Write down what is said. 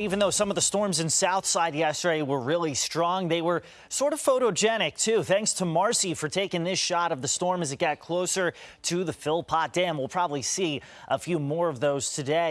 Even though some of the storms in Southside yesterday were really strong, they were sort of photogenic too. Thanks to Marcy for taking this shot of the storm as it got closer to the Philpott Dam. We'll probably see a few more of those today.